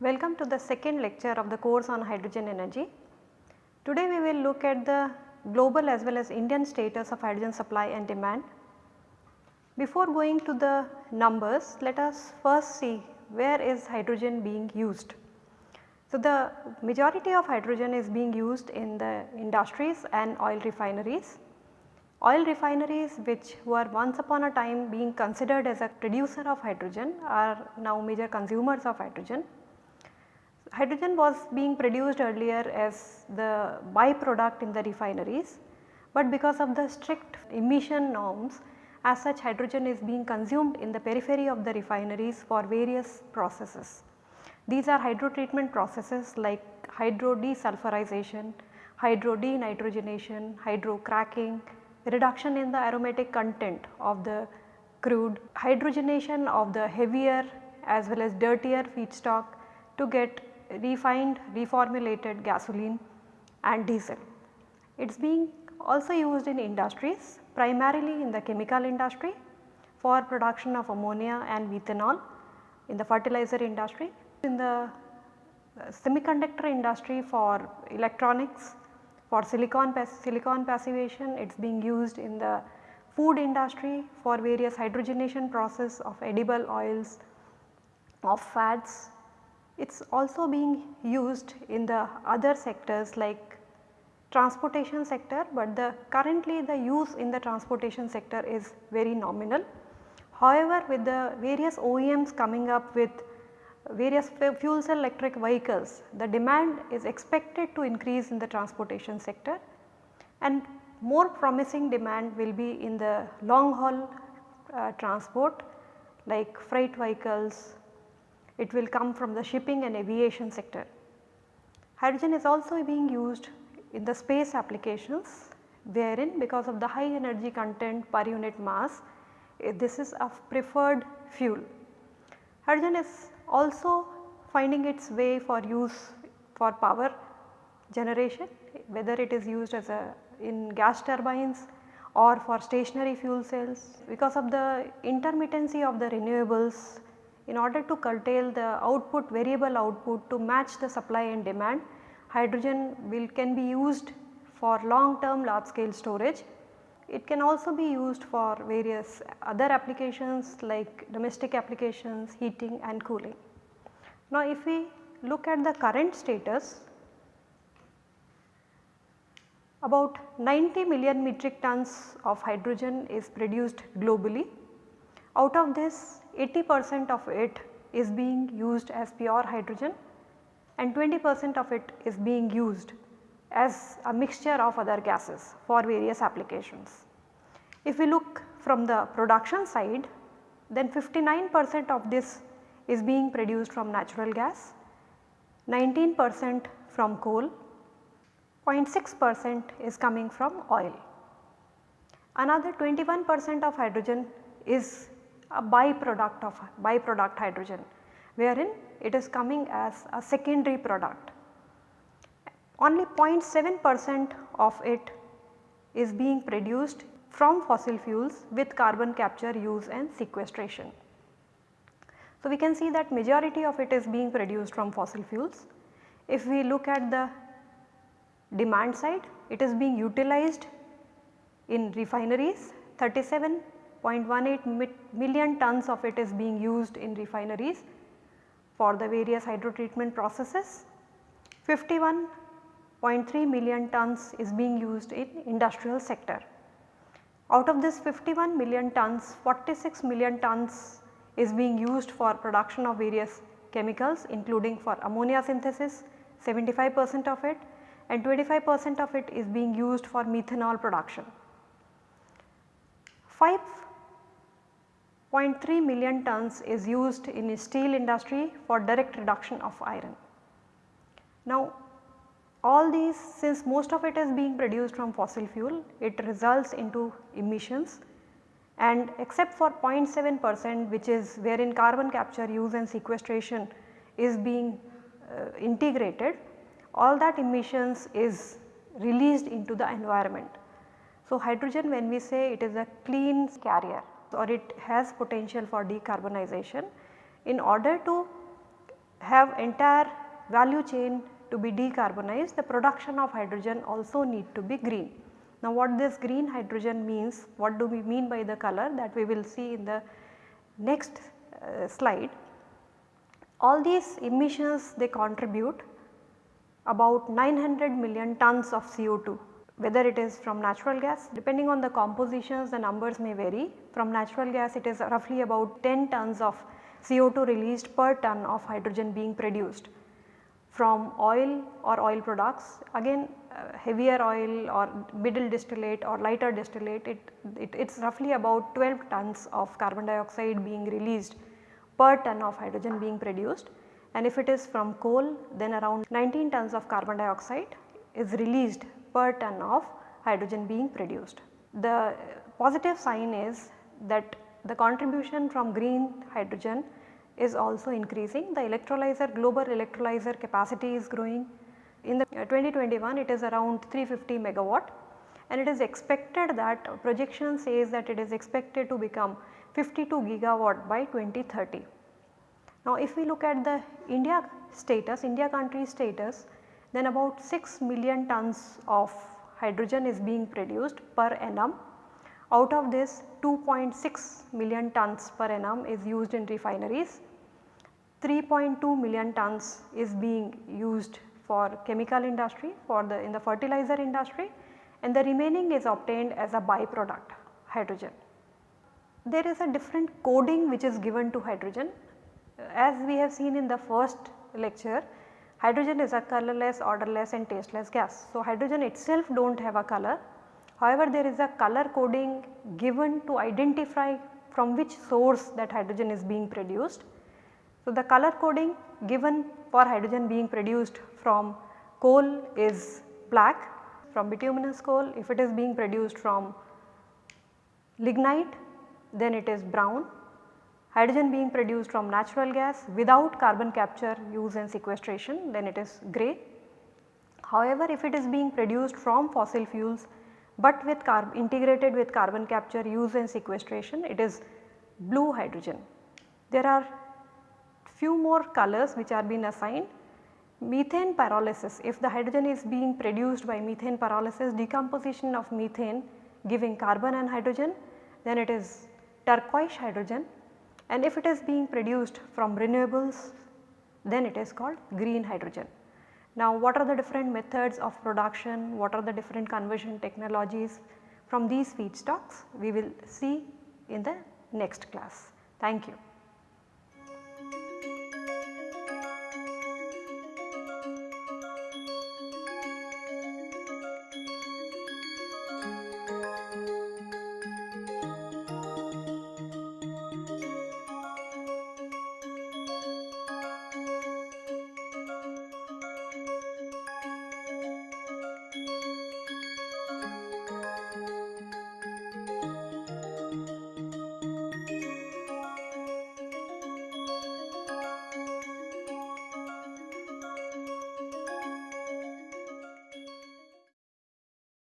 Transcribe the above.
Welcome to the second lecture of the course on hydrogen energy. Today we will look at the global as well as Indian status of hydrogen supply and demand. Before going to the numbers, let us first see where is hydrogen being used. So, the majority of hydrogen is being used in the industries and oil refineries. Oil refineries which were once upon a time being considered as a producer of hydrogen are now major consumers of hydrogen Hydrogen was being produced earlier as the byproduct in the refineries, but because of the strict emission norms as such hydrogen is being consumed in the periphery of the refineries for various processes. These are hydrotreatment processes like hydro desulfurization, hydro denitrogenation, hydrocracking, reduction in the aromatic content of the crude, hydrogenation of the heavier as well as dirtier feedstock to get refined reformulated gasoline and diesel. It is being also used in industries primarily in the chemical industry for production of ammonia and methanol in the fertilizer industry, in the uh, semiconductor industry for electronics, for silicon, silicon passivation. It is being used in the food industry for various hydrogenation process of edible oils, of fats. It is also being used in the other sectors like transportation sector, but the currently the use in the transportation sector is very nominal. However, with the various OEMs coming up with various fuel cell electric vehicles, the demand is expected to increase in the transportation sector and more promising demand will be in the long haul uh, transport like freight vehicles, it will come from the shipping and aviation sector. Hydrogen is also being used in the space applications wherein because of the high energy content per unit mass eh, this is a preferred fuel. Hydrogen is also finding its way for use for power generation whether it is used as a in gas turbines or for stationary fuel cells because of the intermittency of the renewables in order to curtail the output variable output to match the supply and demand hydrogen will can be used for long term large scale storage. It can also be used for various other applications like domestic applications, heating and cooling. Now if we look at the current status about 90 million metric tons of hydrogen is produced globally. Out of this 80 percent of it is being used as pure hydrogen and 20 percent of it is being used as a mixture of other gases for various applications. If we look from the production side then 59 percent of this is being produced from natural gas, 19 percent from coal, 0.6 percent is coming from oil. Another 21 percent of hydrogen is a byproduct of byproduct hydrogen wherein it is coming as a secondary product. Only 0.7 percent of it is being produced from fossil fuels with carbon capture use and sequestration. So, we can see that majority of it is being produced from fossil fuels. If we look at the demand side, it is being utilized in refineries 37.18 million tons of it is being used in refineries for the various hydrotreatment processes. 51.3 million tons is being used in industrial sector. Out of this 51 million tons, 46 million tons is being used for production of various chemicals including for ammonia synthesis 75 percent of it and 25 percent of it is being used for methanol production. 5 0.3 million tons is used in steel industry for direct reduction of iron. Now all these since most of it is being produced from fossil fuel it results into emissions and except for 0.7 percent which is wherein carbon capture use and sequestration is being uh, integrated all that emissions is released into the environment. So, hydrogen when we say it is a clean carrier or it has potential for decarbonization in order to have entire value chain to be decarbonized the production of hydrogen also need to be green. Now what this green hydrogen means, what do we mean by the color that we will see in the next uh, slide. All these emissions they contribute about 900 million tons of CO2 whether it is from natural gas depending on the compositions the numbers may vary. From natural gas it is roughly about 10 tons of CO2 released per ton of hydrogen being produced. From oil or oil products again uh, heavier oil or middle distillate or lighter distillate it, it is roughly about 12 tons of carbon dioxide being released per ton of hydrogen being produced. And if it is from coal then around 19 tons of carbon dioxide is released per ton of hydrogen being produced. The positive sign is that the contribution from green hydrogen is also increasing. The electrolyzer global electrolyzer capacity is growing. In the uh, 2021 it is around 350 megawatt and it is expected that projection says that it is expected to become 52 gigawatt by 2030. Now if we look at the India status, India country status then about 6 million tons of hydrogen is being produced per annum. Out of this 2.6 million tons per annum is used in refineries 3.2 million tons is being used for chemical industry for the in the fertilizer industry and the remaining is obtained as a byproduct hydrogen. There is a different coding which is given to hydrogen as we have seen in the first lecture hydrogen is a colorless, odorless and tasteless gas. So, hydrogen itself do not have a color however there is a color coding given to identify from which source that hydrogen is being produced so, the color coding given for hydrogen being produced from coal is black from bituminous coal if it is being produced from lignite then it is brown. Hydrogen being produced from natural gas without carbon capture use and sequestration then it is grey. However, if it is being produced from fossil fuels but with integrated with carbon capture use and sequestration it is blue hydrogen. There are few more colors which are being assigned. Methane pyrolysis, if the hydrogen is being produced by methane pyrolysis decomposition of methane giving carbon and hydrogen then it is turquoise hydrogen and if it is being produced from renewables then it is called green hydrogen. Now what are the different methods of production, what are the different conversion technologies from these feedstocks we will see in the next class. Thank you.